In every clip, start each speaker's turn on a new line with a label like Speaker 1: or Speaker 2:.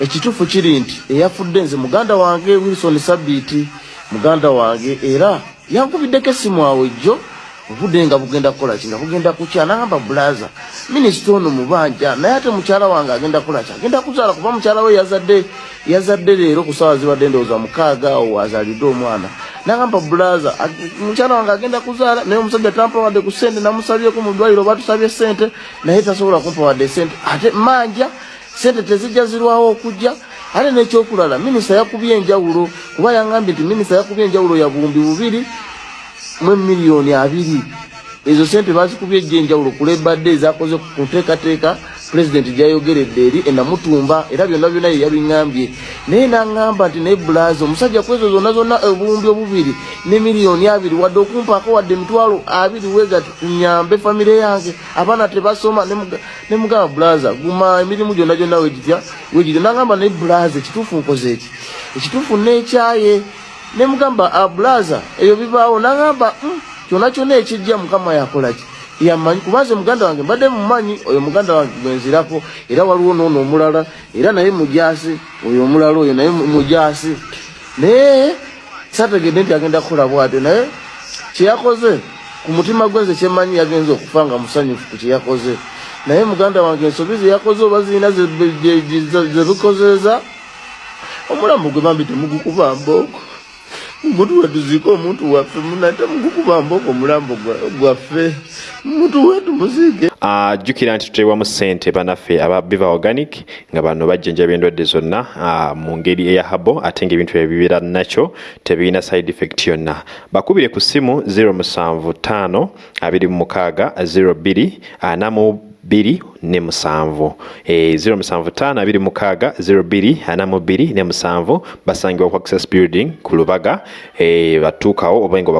Speaker 1: ekituufu kiri nti eyafudde nze muganda wange wilson sabiiti muganda wange era yankubiddeko essimu awo jjo obudde nga bugenda kukola ki? Nga bugenda kukya nagamba bulaza minisita ono mubanja naye ate mukyala wange agenda kukola ki? Agenda kuzaala kuba mukyala we yazadde yazadde leero ku saawa zibadde ndowooza mukaaga awo azaalidde omwana. Nagamba bulaza mukyala wange agenda kuzaala naye omusajja tampawadde ku sente namusabyeko mu ddwaliro oba tusabye sente naye tasobola kumpawadde sente ate manja sente tezijja zirwawo okujja ate nekyokulala minisita yakubye enjawulo kuba yangambye nti minisita yakubye enjawulo ya buwumbi bubiri mu miliyoni abiri. Ezo sente bazikubye ejja enjawulo kulebadde ezakoze ku nteekateeka pulezidenti gyayogeredde eri enamutumba era byonna byonna ye yabiŋambye naye naŋŋamba nti naye bulaza omusajja ku ezo zonna zonna obuwumbi obubiri ne miliyoni abiri wadde okumpaako wadde emitwalo abiri wegati kunyambe famire yange. Abaana tebasoma ne mugamba bulaza guma emirimu gyonna gyonna wegitya wegitya naŋŋamba naye bulaza ekituufu nkoze eki? Ekituufu neekyaye ne mugamba abulaza eyo bibaawo. Naŋŋamba kyonna kyonna ekijja mukama yakolaki yamanyi kubanze muganda wange mbadde mumanyi oyo muganda wange gwenzirako era waliwo noono omulala era naye mujasi oyo omulala oyo naye mujasi naye sategedde nti agenda kukola bwatyo naye kyeyakoze ku mutima gwenze kyemanyi yagenza okufa nga musanyufu ku kyeyakoze. Naye muganda wange ensobi zeyakoze oba zirina zebikozeeza omulambo gwe bambi temugukuba mbooko omuntu wetuziika omuntu waffe munate mugukuba mbooko omulambo gwaffe omuntu wetu muziike
Speaker 2: ajjukira nti tuteebwamu ssente banaffe aba biva organic nga bano bajjanjaba endwadde zonna mu ngeri eya habo ate ngaebintu bye bibeera nakyo tebirina side effect yonna. Bakubire ku ssimu 075 26 02 anamu bbiri ne musanvu e, 075 abiri mukaaga 02 anamu bbiri ne musanvu basangibwa ku access building ku lubaga. E, batuukawo oba nga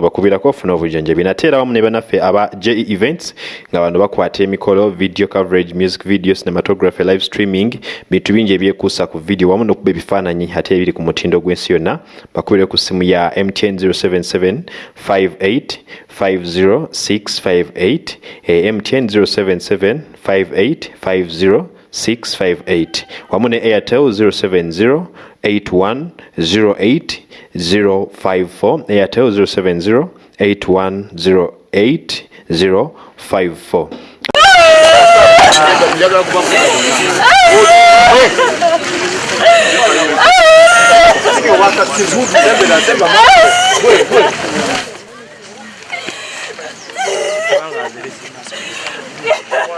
Speaker 2: bakubirako funa obujjanjabi. Nate era wamu ne banaffe aba je events nga bano bakwata emikolo video coverage music video cinematography live streaming bintu bingi ebyekuusa ku video wamu nokuba ebifaananyi ate ebiri ku mutindo gw'ensi yonna. Bakubire ku simu ya mtn 077 58 50658 eh, mtn 077 5850658 wamune airtel 0708108054 airtel 0708108054 wakati zuzu tembela tembea Yeah.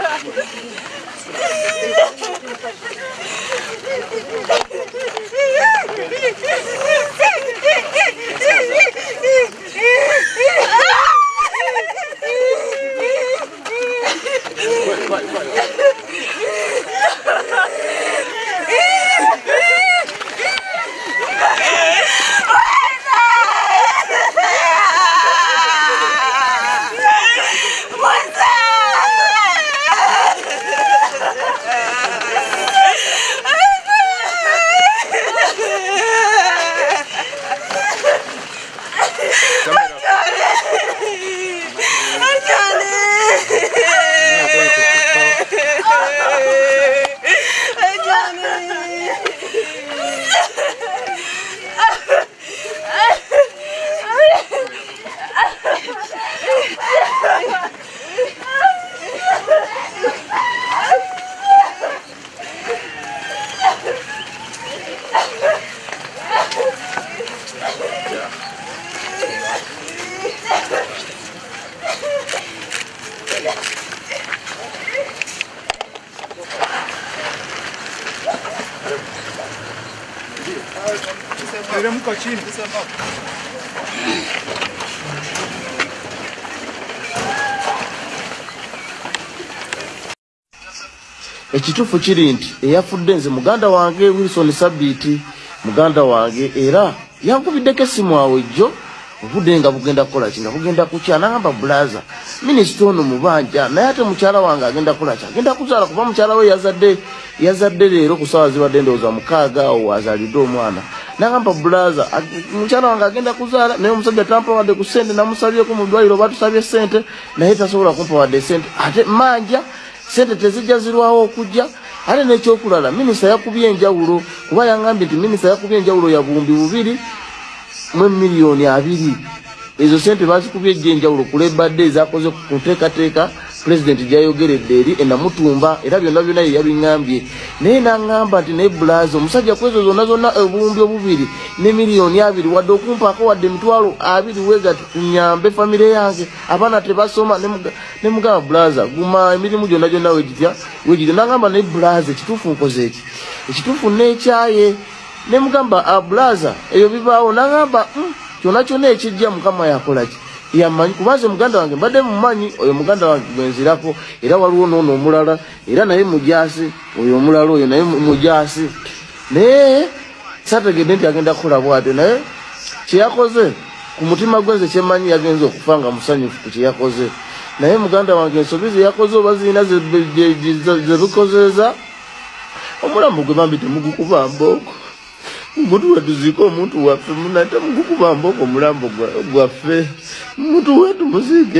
Speaker 2: 81 08 054
Speaker 3: Teremka chini.
Speaker 1: ekituufu kiri nti eyafudde nze muganda wange wilson sabiiti muganda wange era yankubiddeko essimu awo ejjo obudde nga bugenda kukola ki? Nga bugenda kukya nagamba bulaza minisita ono mubanja naye ate mukyala wange agenda kukola ki? Agenda kuzaala kuba mukyala we yazadde yazadde leero ku saawa zibadde ndowooza mukaaga awo azaalidde omwana nagamba bulaza mukyala wange agenda kuzaala naye omusajja tampawadde ku sente namusabyeko mu ddwaliro oba tusabye sente naye tasobola kumpawadde sente ate manja sente tezijja zirwawo okujja. Ate nekyokulala minisita yakubye enjawulo kuba yangambye nti minisita yakubye enjawulo ya buwumbi bubiri mu miliyoni abiri. Ezo sente bazikubye ejja enjawulo ku lebadde ezakoze ku nteekateeka pulezidenti gyayogeredde eri enamutumba era byonna byonna ye yabiŋambye naye naŋŋamba nti naye bulaza omusajja ku ezo zonna zonna obuwumbi obubiri ne miliyoni abiri wadde okumpaako wadde emitwalo abiri wegati kunyambe famire yange. Abaana tebasoma ne muga- ne mugamba bulaza guma emirimu gyonna gyonna wegitya wegitya naŋŋamba naye bulaza ekituufu nkoze eki? Ekituufu neekyaye ne mugamba abulaza eyo bibaawo. Naŋŋamba "Mm, kyonna kyonna ekijja mukama yakolaki yamanyi kubanze muganda wange mbadde mumanyi oyo muganda wange gwenzirako era waliwo noono omulala era naye mujasi oyo omulala oyo naye mu- mujasi naye sategedde nti agenda kukola bwatyo naye kyeyakoze ku mutima gwenze kyemanyi yagenza okufa nga musanyufu ku kyeyakoze. Naye muganda wange ensobi zeyakoze oba zirina ze- ze- ze- zebikozeeza omulambo gwe bambi temugukuba mbooko omuntu wetuziika omuntu waffe. Munate mugukuba mbooko omulambo gwa- gwaffe. Omuntu wetu muziike